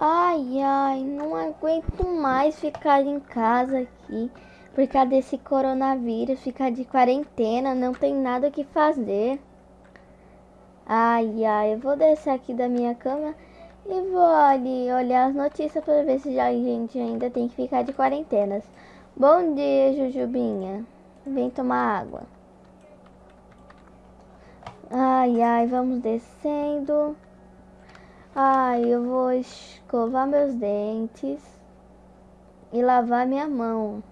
Ai, ai, não aguento mais ficar em casa aqui por causa desse coronavírus, ficar de quarentena, não tem nada que fazer. Ai, ai, eu vou descer aqui da minha cama e vou ali olhar as notícias para ver se a gente ainda tem que ficar de quarentenas. Bom dia, Jujubinha. Vem tomar água. Ai, ai, vamos descendo. Ai, eu vou escovar meus dentes e lavar minha mão.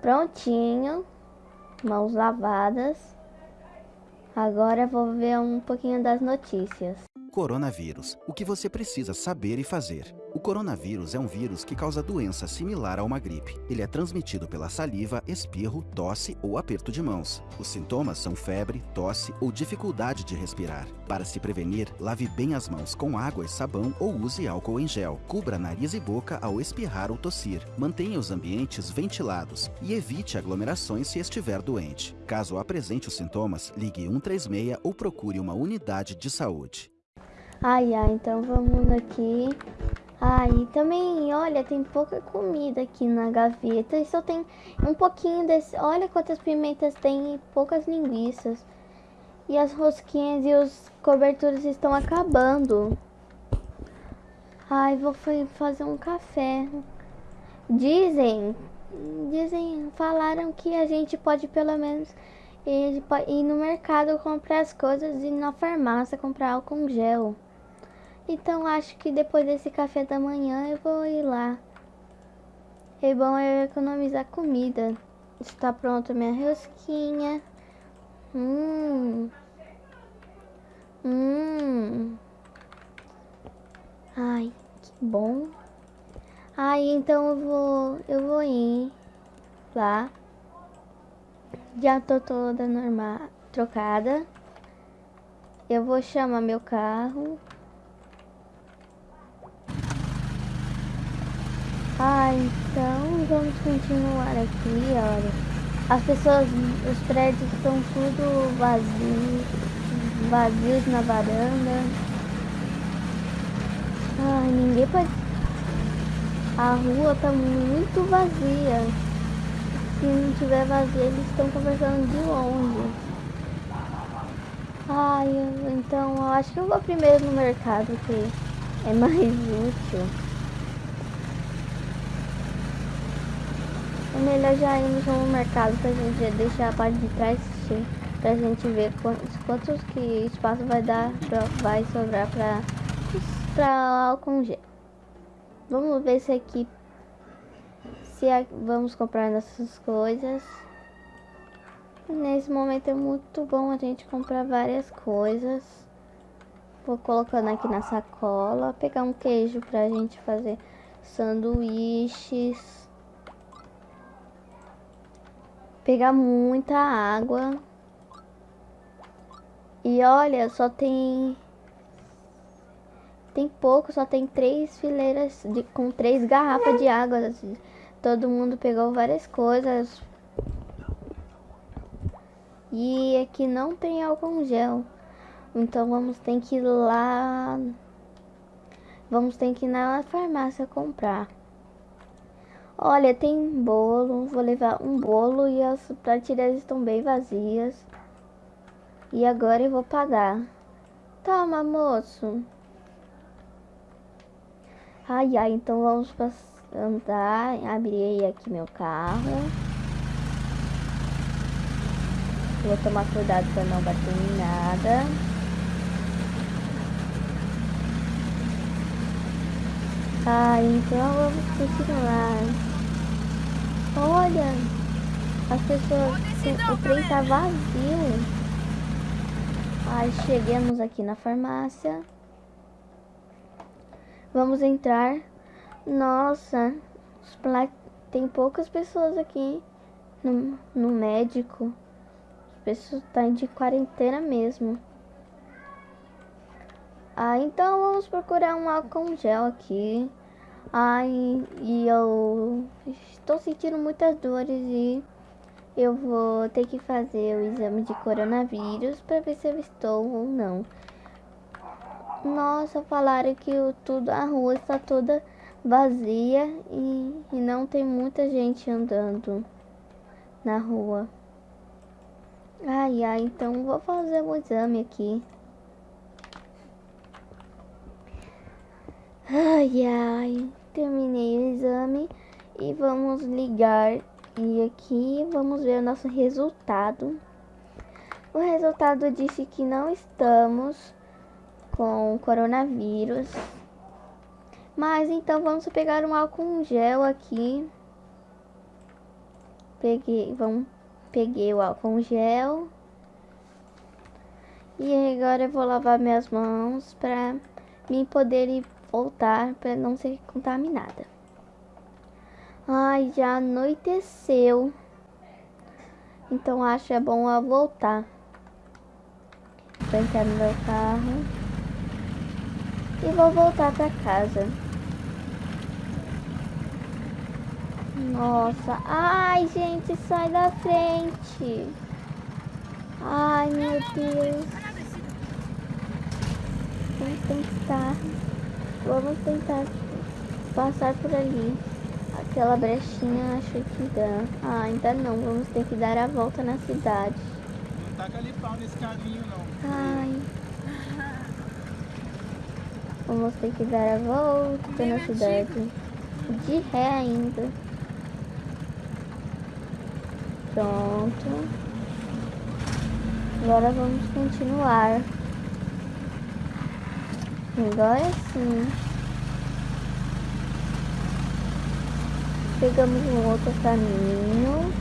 Prontinho, mãos lavadas. Agora vou ver um pouquinho das notícias. Coronavírus. O que você precisa saber e fazer. O coronavírus é um vírus que causa doença similar a uma gripe. Ele é transmitido pela saliva, espirro, tosse ou aperto de mãos. Os sintomas são febre, tosse ou dificuldade de respirar. Para se prevenir, lave bem as mãos com água e sabão ou use álcool em gel. Cubra nariz e boca ao espirrar ou tossir. Mantenha os ambientes ventilados e evite aglomerações se estiver doente. Caso apresente os sintomas, ligue 136 ou procure uma unidade de saúde. Ai, ai, então vamos aqui. Ai, também, olha, tem pouca comida aqui na gaveta e só tem um pouquinho desse. Olha quantas pimentas tem e poucas linguiças. E as rosquinhas e os coberturas estão acabando. Ai, vou fazer um café. Dizem, dizem, falaram que a gente pode pelo menos ir, ir no mercado comprar as coisas e na farmácia comprar álcool gel. Então acho que depois desse café da manhã eu vou ir lá. É bom eu economizar comida. Está pronta minha rosquinha. Hum. Hum. Ai, que bom. Ai, então eu vou, eu vou ir lá. Já tô toda normal, trocada. Eu vou chamar meu carro. Ah, então vamos continuar aqui, olha. As pessoas, os prédios estão tudo vazios, vazios na varanda. Ai, ninguém pode... A rua tá muito vazia. Se não tiver vazia, eles estão conversando de longe. Ai, então eu acho que eu vou primeiro no mercado, que é mais útil. É melhor já irmos no mercado pra gente deixar a parte de trás cheia, pra gente ver quantos, quantos que espaço vai dar, pra, vai sobrar pra, pra álcool gel. Vamos ver se aqui, se a, vamos comprar nossas coisas. Nesse momento é muito bom a gente comprar várias coisas. Vou colocando aqui na sacola, pegar um queijo pra gente fazer sanduíches pegar muita água. E olha, só tem tem pouco, só tem três fileiras de, com três garrafas de água. Todo mundo pegou várias coisas. E aqui não tem álcool gel. Então vamos ter que ir lá. Vamos ter que ir na farmácia comprar. Olha, tem bolo. Vou levar um bolo e as prateleiras estão bem vazias. E agora eu vou pagar. Toma, moço. Ai, ai, então vamos andar. Abri aqui meu carro. Vou tomar cuidado para não bater em nada. Ah, então vamos continuar. Olha, as pessoas, o trem tá vazio. Aí chegamos aqui na farmácia. Vamos entrar. Nossa, tem poucas pessoas aqui no, no médico. As pessoas estão tá de quarentena mesmo. Ah, então vamos procurar um álcool gel aqui. Ai, e eu estou sentindo muitas dores e eu vou ter que fazer o exame de coronavírus para ver se eu estou ou não. Nossa, falaram que o, tudo a rua está toda vazia e, e não tem muita gente andando na rua. Ai, ai, então vou fazer um exame aqui. Ai, ai, terminei o exame e vamos ligar e aqui vamos ver o nosso resultado. O resultado disse que não estamos com coronavírus. Mas então vamos pegar um álcool gel aqui. Peguei, vamos, peguei o álcool gel. E agora eu vou lavar minhas mãos para mim poder voltar para não ser contaminada. Ai, já anoiteceu. Então acho é bom eu voltar. Vou entrar no meu carro. E vou voltar para casa. Nossa. Ai, gente, sai da frente. Ai, meu Deus. Vamos tentar. Vamos tentar passar por ali. Aquela brechinha acho que dá. Ah, ainda não. Vamos ter que dar a volta na cidade. Não taca ali pau nesse caminho, não. Ai. Vamos ter que dar a volta na cidade. De ré ainda. Pronto. Agora vamos continuar. Agora sim. Pegamos um outro caminho.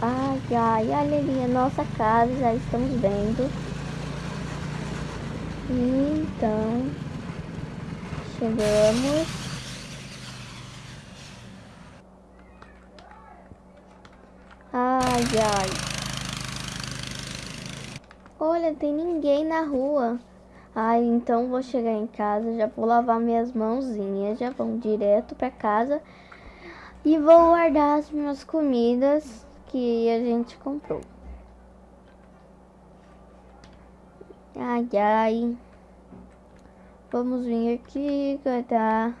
Ai, ai, olha ali a nossa casa, já estamos vendo. Então, chegamos. Ai, ai. Olha, tem ninguém na rua. Ai, então vou chegar em casa, já vou lavar minhas mãozinhas, já vamos direto para casa e vou guardar as minhas comidas que a gente comprou. Ai, ai. Vamos vir aqui guardar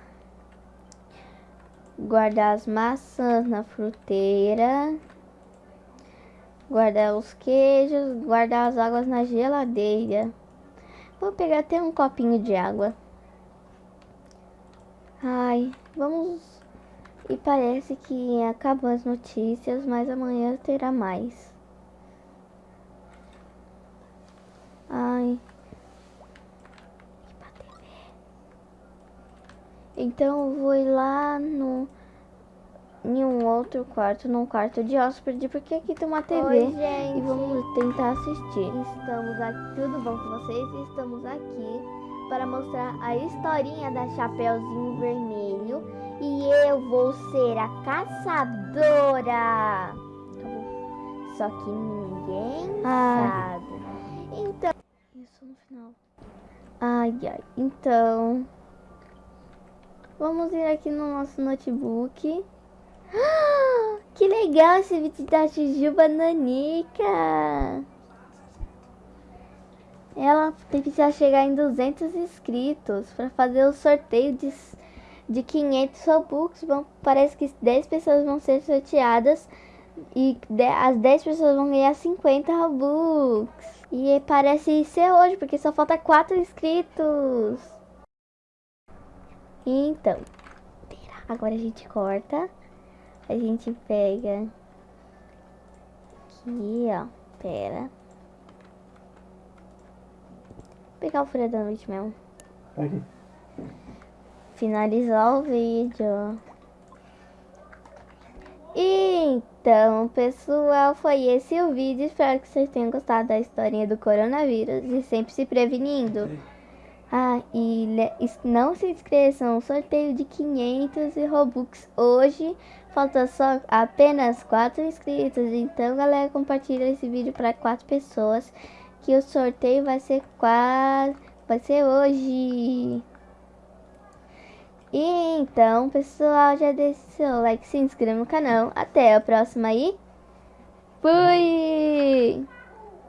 guardar as maçãs na fruteira, guardar os queijos, guardar as águas na geladeira. Vou pegar até um copinho de água. Ai, vamos. E parece que acabam as notícias, mas amanhã terá mais. Ai. Então eu vou ir lá no em um outro quarto, num quarto de hóspede, porque aqui tem uma TV Oi, gente. e vamos tentar assistir. Estamos aqui, tudo bom com vocês? Estamos aqui para mostrar a historinha da Chapeuzinho Vermelho e eu vou ser a caçadora. Só que ninguém Ah. sabe. Então, Isso no final. Ai, ai. Então, vamos ir aqui no nosso notebook. Que legal esse vídeo da Jujuba Nanica. Ela precisa chegar em 200 inscritos para fazer o sorteio de, de 500 Robux. Vão, parece que 10 pessoas vão ser sorteadas e de- as 10 pessoas vão ganhar 50 Robux. E parece ser hoje, porque só falta 4 inscritos. Então, agora a gente corta. A gente pega aqui, ó. Pera. Vou pegar o folha da noite mesmo. Aqui. Finalizar o vídeo. Então, pessoal, foi esse o vídeo. Espero que vocês tenham gostado da historinha do coronavírus e sempre se prevenindo. Ah, e não se esqueçam, sorteio de 500 e Robux hoje. Falta só apenas 4 inscritos. Então, galera, compartilha esse vídeo para 4 pessoas. Que o sorteio vai ser quase. Vai ser hoje. E então, pessoal, já deixa seu like, se inscreva no canal. Até a próxima aí. Fui!